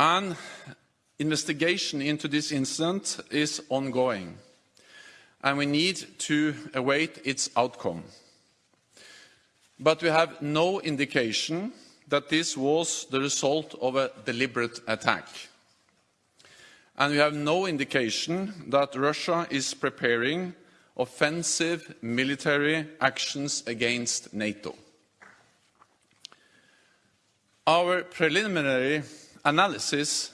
An investigation into this incident is ongoing, and we need to await its outcome. But we have no indication that this was the result of a deliberate attack. And we have no indication that Russia is preparing offensive military actions against NATO. Our preliminary analysis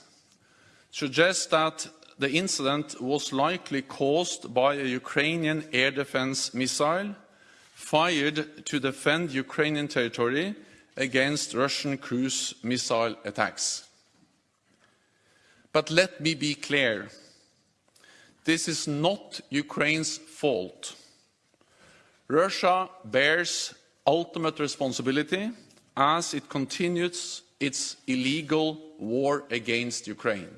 suggests that the incident was likely caused by a Ukrainian air defense missile fired to defend Ukrainian territory against Russian cruise missile attacks. But let me be clear. This is not Ukraine's fault. Russia bears ultimate responsibility as it continues its illegal war against Ukraine.